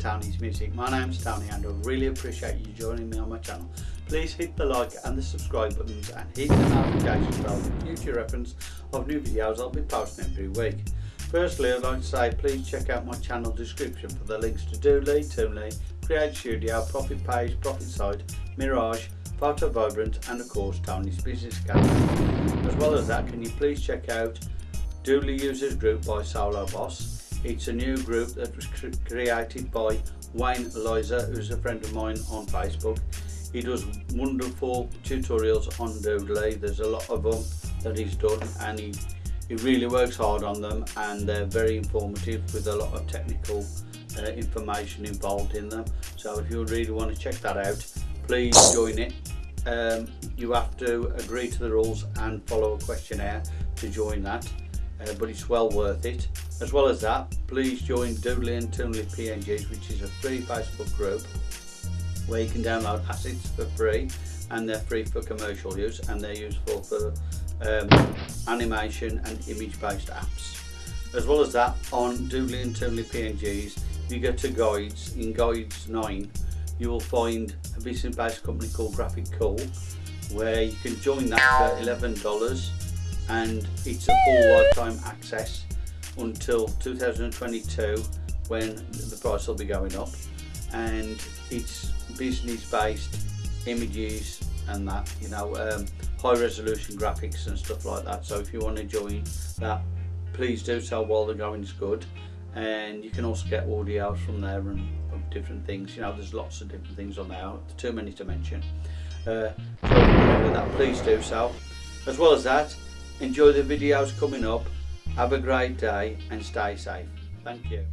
Tony's Music. My name's Tony and I really appreciate you joining me on my channel. Please hit the like and the subscribe buttons and hit the notification bell for future reference of new videos I'll be posting every week. Firstly I'd like to say please check out my channel description for the links to Doodly, Toonly, Create Studio, Profit Page, Profit Site, Mirage, Photo Vibrant and of course Tony's Business Gallery. As well as that can you please check out Doodly Users Group by Solo Boss it's a new group that was cr created by Wayne Eliza, who's a friend of mine on Facebook. He does wonderful tutorials on Doodly. There's a lot of them that he's done and he, he really works hard on them and they're very informative with a lot of technical uh, information involved in them. So if you really want to check that out, please join it. Um, you have to agree to the rules and follow a questionnaire to join that uh, but it's well worth it. As well as that, please join Doodly and Toonly PNGs, which is a free Facebook group where you can download assets for free and they're free for commercial use and they're useful for um, animation and image-based apps. As well as that, on Doodly and Toonly PNGs, you go to guides, in guides 9, you will find a business-based company called Graphic Cool, where you can join that for $11 and it's a full lifetime access until 2022 when the price will be going up. And it's business based images and that you know um, high resolution graphics and stuff like that. So if you want to join that please do so while the going's good. And you can also get audio from there and different things. You know there's lots of different things on there too many to mention. Uh, so that please do so. As well as that Enjoy the videos coming up. Have a great day and stay safe. Thank you.